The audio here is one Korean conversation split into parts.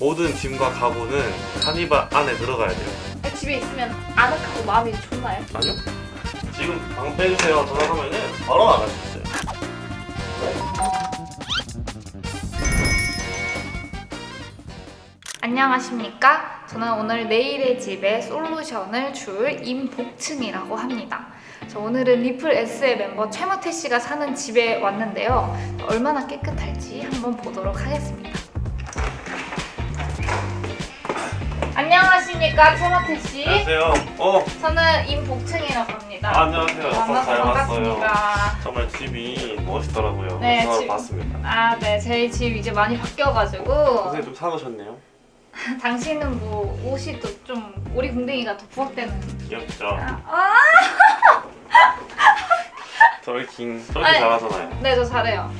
모든 짐과 가구는 카니발 안에 들어가야 돼요. 집에 있으면 아늑하고 마음이 좋나요? 아니요? 지금 방 빼주세요. 전화하면은 바로 나갈 수 있어요. 안녕하십니까? 저는 오늘 내일의 집에 솔루션을 줄 임복층이라고 합니다. 저 오늘은 리플 S의 멤버 최마태 씨가 사는 집에 왔는데요. 얼마나 깨끗할지 한번 보도록 하겠습니다. 안녕하십니까 최마태 씨? 안녕하세요. 어, 저는 임복층이라고 합니다. 아, 안녕하세요. 만나서 잘. 반갑습니다. 정말 집이 멋있더라고요. 네, 집- 봤습니다. 아, 네. 저희 집 이제 많이 바뀌어가지고 선생님 좀 사놓으셨네요. 당신은 뭐 옷이 또좀 오리궁뎅이가 더 부각되는 귀엽죠? 아, twerking. twerking 아니. 잘하잖아요. 네, 저 잘해요.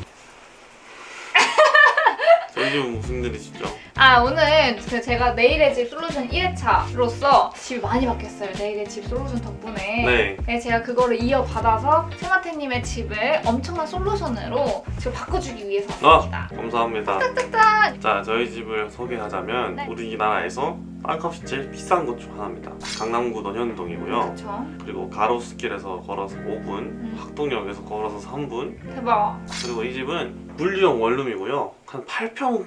저희 집은 무슨 일이시죠? 아, 오늘 그 제가 내일의 집 솔루션 1회차로서 집이 많이 바뀌었어요. 내일의 집 솔루션 덕분에. 네. 네, 제가 그거를 이어받아서 세마태님의 집을 엄청난 솔루션으로 지금 바꿔주기 위해서 아, 왔습니다. 감사합니다. 짠! 자, 저희 집을 소개하자면 네. 우리나라에서 제일 비싼 곳 중 하나입니다. 강남구 논현동이고요. 그렇죠. 그리고 가로수길에서 걸어서 5분, 음. 학동역에서 걸어서 3분, 대박. 그리고 이 집은 분리형 원룸이고요. 한 8평에서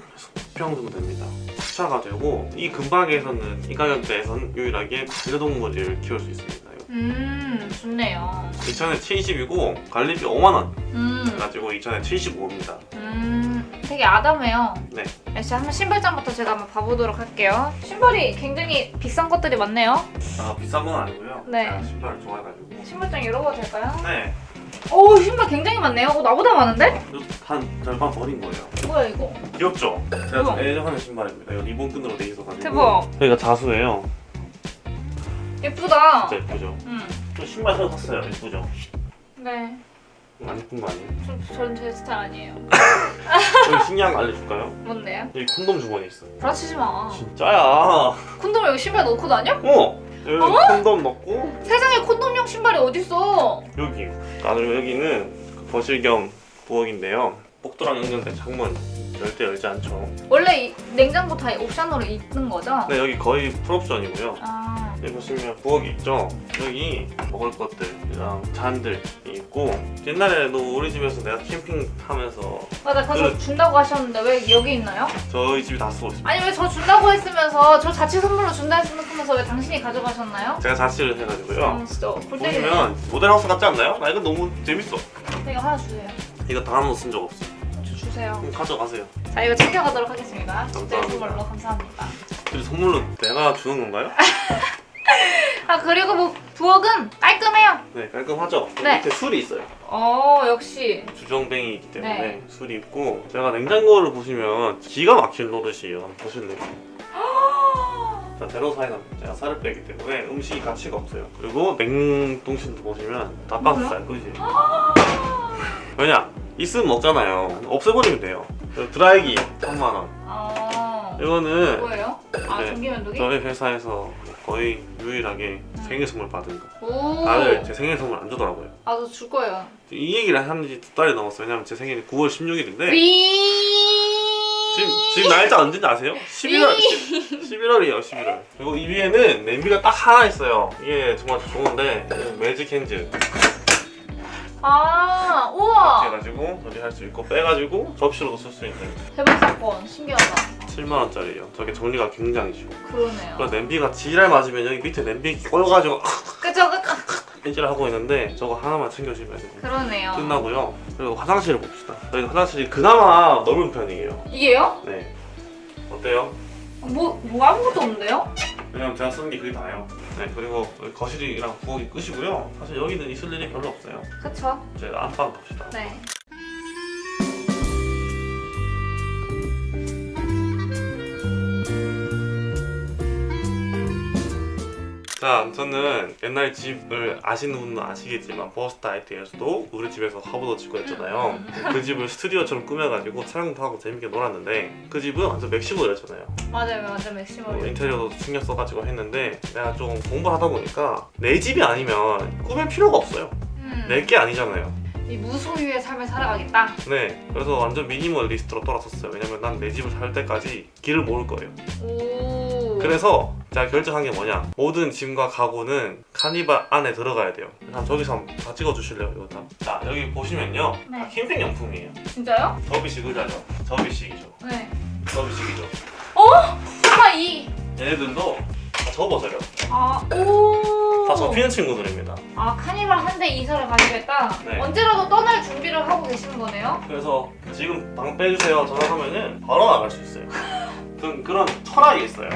9평 정도 됩니다. 주차가 되고 이 근방에서는 이 가격대에서는 유일하게 반려동물을 키울 수 있습니다. 음, 좋네요. 2천에 70이고 관리비 5만 원 음, 가지고 2천에 75입니다. 음, 되게 아담해요. 네. 역시 한번 신발장부터 제가 한번 봐보도록 할게요. 신발이 굉장히 비싼 것들이 많네요. 아 비싼 건 아니고요. 네. 제가 신발을 좋아해가지고. 신발장 열어봐도 될까요? 네. 오, 신발 굉장히 많네요. 어, 나보다 많은데? 이거 한 절반 버린 거예요. 뭐야 이거? 귀엽죠? 제가 애정하는 신발입니다. 이거 리본 끈으로 돼 있어가지고. 대박. 여기가 자수예요. 예쁘다. 진짜 예쁘죠? 음, 저 신발 새로 샀어요. 예쁘죠? 네. 안 예쁜 거 아니에요? 좀, 저는 제 스타일 아니에요. 여기 신기한 거 알려줄까요? 뭔데요? 여기 콘돔 주머니 있어. 부라치지 마. 진짜야. 콘돔 여기 신발 넣고 다녀? 어. 여기 어? 콘돔 넣고 세상에 콘돔용 신발이 어딨어? 여기. 아 그리고 여기는 그 거실 겸 부엌인데요. 복도랑 연결된 창문 절대 열지 않죠. 원래 이 냉장고 다 옵션으로 있는 거죠? 네 여기 거의 풀옵션이고요. 아, 여기 보시면 부엌이 있죠. 여기 먹을 것들이랑 잔들이 있고 옛날에도 우리 집에서 내가 캠핑 하면서 맞아. 그래서 그- 준다고 하셨는데 왜 여기 있나요? 저희 집이 다 쓰고 있습니다. 아니 왜 저 준다고 했으면서 저 자취 선물로 준다 했으면서 왜 당신이 가져가셨나요? 제가 자취를 해가지고요. 음, 진짜. 보시면 모델하우스 같지 않나요? 나 이거 너무 재밌어. 이거 하나 주세요. 이거 다 하나도 쓴적 없어. 저 주세요. 가져가세요. 자 이거 챙겨가도록 하겠습니다. 감사합니다. 선물로 감사합니다. 선물로 내가 주는 건가요? 아 그리고 뭐 부엌은 깔끔해요. 네 깔끔하죠? 네. 밑에 술이 있어요. 어 역시. 주정뱅이이기 때문에 네. 술이 있고 제가 냉장고를 보시면 기가 막힌 노릇이에요. 보실래요? 자 제로사이납니다. 제가 살을 빼기 때문에 음식이 가치가 없어요. 그리고 냉동실도 보시면 닭가슴살 그지? 왜냐? 있으면 먹잖아요. 없애버리면 돼요. 드라이기 3만원. 어. 이거는 뭐예요? 아 네. 전기면도기? 저희 회사에서 거의 유일하게 생일 선물 받은 거. 오. 다들 제 생일 선물 안 주더라고요. 아 저 줄 거예요. 이 얘기를 한 지 두 달이 넘었어요. 왜냐면 제 생일이 9월 16일인데 위. 지금 지금 날짜 언제인지 아세요? 11월 11월이에요. 11월. 그리고 이 위에는 냄비가 딱 하나 있어요. 이게 정말 좋은데 매직 핸즈 아 이렇게 우와 해가지고 조리할 수 있고 빼가지고 접시로도 쓸 수 있는 대박 사건 신기하다. 7만 원짜리예요. 저게 정리가 굉장히 쉬워. 그러네요. 그리고 냄비가 지랄 맞으면 여기 밑에 냄비 꼬여가지고 그죠 그죠. 펜질 하고 있는데 저거 하나만 챙겨주면 그러네요. 끝나고요. 그리고 화장실을 봅시다. 저희 화장실이 그나마 넓은 편이에요. 이게요? 네. 어때요? 뭐, 뭐 아무것도 없는데요? 왜냐면 제가 쓰는 게 그게 다예요. 네, 그리고 거실이랑 부엌이 끝이고요. 사실 여기는 있을 일이 별로 없어요. 그쵸? 제가 안방 봅시다. 네. 자, 저는 옛날 집을 아시는 분은 아시겠지만 버스타이트에서도 우리 집에서 화보도 찍고 했잖아요. 그 집을 스튜디오처럼 꾸며가지고 촬영도 하고 재밌게 놀았는데 그 집은 완전 맥시모였잖아요. 맞아요, 맞아요, 뭐 maximal. 인테리어도 신경 써가지고 했는데 내가 좀 공부를 하다 보니까 내 집이 아니면 꾸밀 필요가 없어요. 음. 내게 아니잖아요. 이 무소유의 삶을 살아가겠다. 네, 그래서 완전 미니멀리스트로 돌아섰어요. 왜냐면 난 내 집을 살 때까지 기를 모을 거예요. 오. 그래서 제가 결정한 게 뭐냐 모든 짐과 가구는 카니발 안에 들어가야 돼요 한 저기서 한번 다 찍어주실래요 이거 다? 자 여기 보시면요 네. 다 캠핑용품이에요 진짜요? 접이식 의자죠 접이식이죠 네. 접이식이죠 설마 이. 얘네들도 다 접어져요 아 오. 다 접히는 친구들입니다 아 카니발 한 대 이사를 가시겠다. 네. 언제라도 떠날 준비를 하고 계시는 거네요. 그래서 지금 방 빼주세요 전화하면은 바로 나갈 수 있어요 그런, 그런 철학이 있어요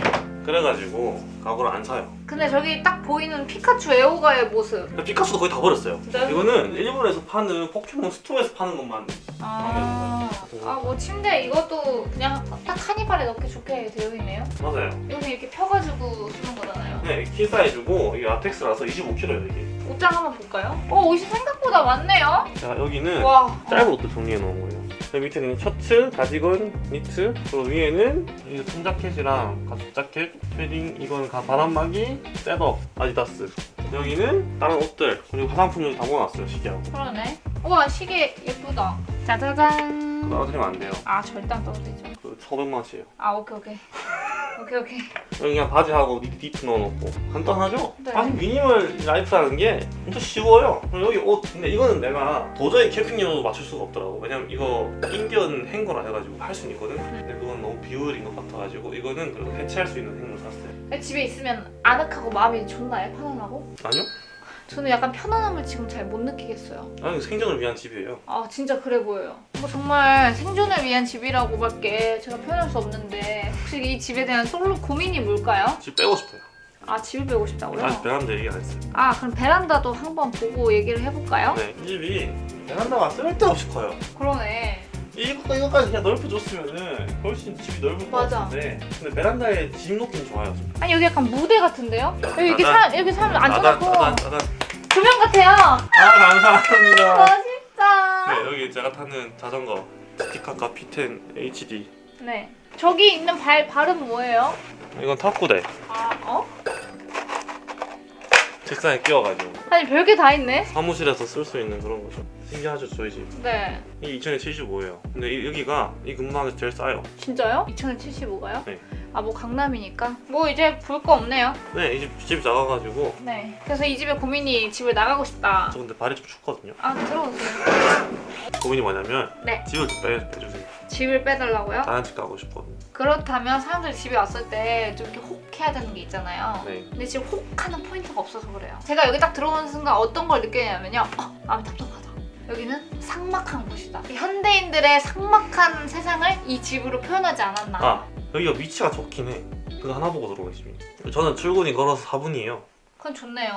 그래가지고 가구를 안 사요 근데 저기 딱 보이는 피카츄 애호가의 모습. 피카츄도 거의 다 버렸어요 진짜요? 이거는 일본에서 파는 포켓몬 스토어에서 파는 것만 아, 아, 뭐 침대 이것도 그냥 딱 카니발에 넣기 좋게 되어 있네요. 맞아요 이거는 이렇게 펴가지고 쓰는 거잖아요. 네, 킹 사이즈고 이게 라텍스라서 25kg예요 이게. 옷장 한번 볼까요? 어, 옷이 생각보다 많네요. 자 여기는 와. 짧은 옷도 정리해 놓은 거예요. 그 밑에는 셔츠, 가디건, 니트, 그리고 위에는 이 통자켓이랑 가죽 자켓, 패딩, 이건 가 바람막이, setup, 아디다스. 여기는 다른 옷들 그리고 화장품 여기 다 모아놨어요 시계하고. 그러네. 우와, 시계 예쁘다. 짜자잔. 떨어뜨리면 안 돼요. 아, 절단 떨어지죠. 그 1,500만 원치예요. 아, 오케이, 오케이. 오케이, 오케이. 그냥 바지하고 니트, 넣어놓고 간단하죠? 네. 아니 미니멀 라이프라는 게 엄청 쉬워요 여기 옷 근데 이거는 내가 도저히 캠핑용으로 맞출 수가 없더라고 왜냐면 이거 인견 행거라 해가지고 할 수는 있거든 근데 그건 너무 비효율인 것 같아가지고 이거는 그래도 해체할 수 있는 행거를 샀어요 집에 있으면 아늑하고 마음이 좋나요? 편안하고? 아니요? 저는 약간 편안함을 지금 잘 못 느끼겠어요. 아니 생존을 위한 집이에요 아 진짜 그래 보여요. 뭐 정말 생존을 위한 집이라고밖에 제가 표현할 수 없는데 혹시 이 집에 대한 솔로 고민이 뭘까요? 집 빼고 싶어요 아 집을 빼고 싶다고요? 아직 베란다 얘기 안 했어요 아 그럼 베란다도 한번 보고 얘기를 해볼까요? 네 이 집이 베란다가 쓸데없이 커요 그러네. 이거, 이거까지 그냥 넓혀줬으면은 훨씬 집이 넓을 것 맞아. 같은데 근데 베란다에 짐 놓기는 좋아요 아니 여기 약간 무대 같은데요? 여기 이렇게 나단. 사람 여기 사람 나단, 앉혀놓고 나단, 나단. 조명 같아요. 아 감사합니다 멋있다. 네, 여기 제가 타는 자전거 스티카카 P10 HD 네. 저기 있는 발 발은 뭐예요? 이건 탁구대 아 어? 책상에 끼워가지고 아니 별게 다 있네. 사무실에서 쓸 수 있는 그런 거죠 신기하죠 저희 집 네. 이게 2075예요 근데 이- 여기가 이 근방에서 제일 싸요 진짜요? 2075가요? 네. 아 뭐 강남이니까 뭐 이제 볼 거 없네요. 네, 이 집 집이 작아가지고 네. 그래서 이 집에 고민이 집을 나가고 싶다. 저 근데 발이 좀 춥거든요 아 들어오세요. 고민이 뭐냐면 네. 집을 좀 빼, 빼주세요 집을 빼달라고요? 다른 집 가고 싶거든요 그렇다면 사람들이 집에 왔을 때 좀 이렇게 혹해야 되는 게 있잖아요. 네 근데 지금 혹하는 포인트가 없어서 그래요. 제가 여기 딱 들어오는 순간 어떤 걸 느끼냐면요. 어, 마음이 답답하다. 여기는 삭막한 곳이다. 현대인들의 삭막한 세상을 이 집으로 표현하지 않았나. 아 여기가 위치가 좋긴 해 그거 하나 보고 집이 저는 출근이 걸어서 4분이에요 그건 좋네요.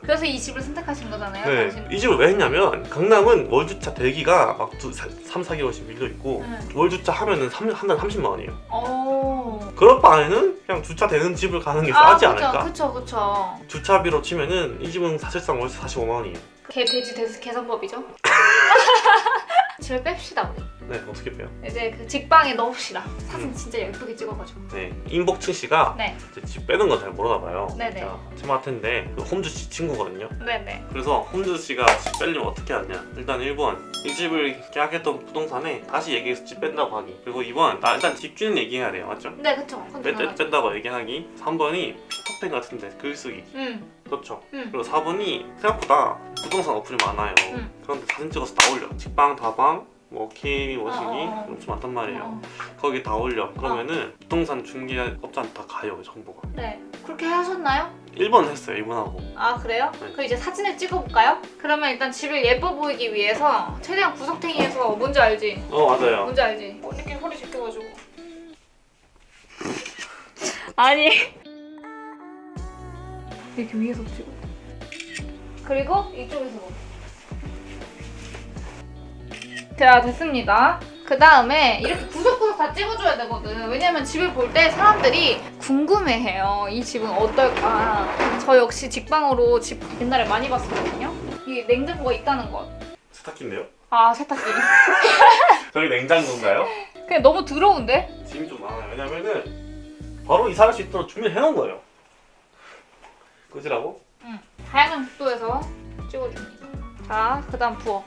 그래서 이 집을 선택하신 거잖아요. 네, 당신은. 이 집을 왜 했냐면 강남은 월주차 대기가 막 두, 3, 4개월씩 밀려 있고 네. 월주차 하면은 한 달 30만 원이에요 오. 그럴 바에는 그냥 주차 되는 집을 가는 게 아, 싸지 그쵸, 않을까? 그쵸, 그쵸. 주차비로 치면은 이 집은 사실상 월세 45만 원이에요 개, 돼지, 돼지 계산법이죠? 집을 뺍시다, 우리. 네 어떻게 빼요? 이제 그 직방에 넣읍시다. 사진 음. 진짜 예쁘게 찍어가지고. 네 임복층 씨가 네, 집 빼는 건 잘 모르나 봐요 네네. 제가 체마트인데 그 홈즈 씨 친구거든요 네네. 그래서 홈즈 씨가 집 빼려면 어떻게 하냐 일단 1번 이 집을 계약했던 부동산에 다시 얘기해서 집 뺀다고 하기 그리고 2번 나 일단 집주인 얘기해야 돼요 맞죠? 네, 그쵸. 당연하죠. 뺀다고 얘기하기 3번이 피터팬 같은데 글 쓰기 음, 그렇죠 음. 그리고 4번이 생각보다 부동산 어플이 많아요 음. 그런데 사진 찍어서 다 올려 직방, 다방, 뭐 어, 어, 어. 엄청 많단 말이에요 어, 거기 다 올려 그러면은 부동산 중개업자한테 다 가요 정보가 네. 그렇게 하셨나요? 1번 했어요 이분하고 아, 그래요? 네. 그럼 이제 사진을 찍어볼까요? 그러면 일단 집을 예뻐 보이기 위해서 최대한 구석탱이에서 뭔지 알지? 어 맞아요 뭔지 알지? 어, 이렇게 허리 제껴가지고. 아니. 이렇게 위에서 찍어. 그리고 이쪽에서 뭐. 자, 됐습니다. 그 다음에 이렇게 구석구석 다 찍어줘야 되거든. 왜냐면 집을 볼 때 사람들이 궁금해해요. 이 집은 어떨까. 저 역시 직방으로 집 옛날에 많이 봤었거든요. 이게 냉장고가 있다는 것. 세탁기인데요? 아, 세탁기. 저기 냉장고인가요? 그냥 너무 더러운데? 짐이 좀 많아요 왜냐면은 바로 이사할 수 있도록 준비를 해놓은 거예요 꺼지라고? 다양한 각도에서 찍어줍니다. 자, 그 다음 부어.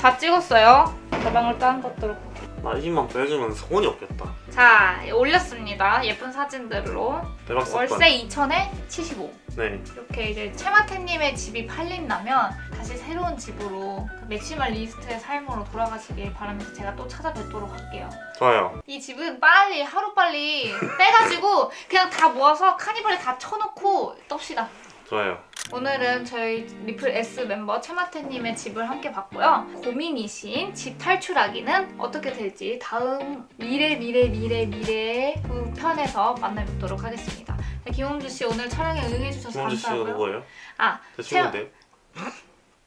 다 찍었어요. 가방을 딴 것들로. 나 이만 빼주면 소원이 없겠다. 자, 올렸습니다. 예쁜 사진들로. 대박 사건. 월세 2천에 75. 네. 이렇게 이제 채마태님의 집이 팔린다면 다시 새로운 집으로 그 maximalist의 삶으로 돌아가시길 바라면서 제가 또 찾아뵙도록 할게요. 좋아요. 이 집은 빨리 하루 빨리 빼가지고 그냥 다 모아서 카니발에 다 쳐놓고 떱시다. 좋아요. 오늘은 저희 리플 S 멤버 채마태님의 집을 함께 봤고요. 고민이신 집 탈출하기는 어떻게 될지 다음 미래 미래 미래 미래 그 편에서 만나뵙도록 하겠습니다. 네, 김홍주 씨 오늘 촬영에 응해주셔서 김원주 씨가 감사하고요. 누구예요? 아, 제 친구인데.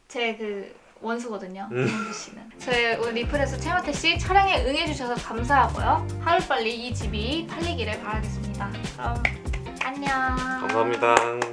제그 원수거든요. 음. 김홍주 씨는. 저희 오늘 리플에서 채마태 씨 촬영에 응해주셔서 감사하고요. 하루빨리 이 집이 팔리기를 바라겠습니다. 그럼 안녕. 감사합니다.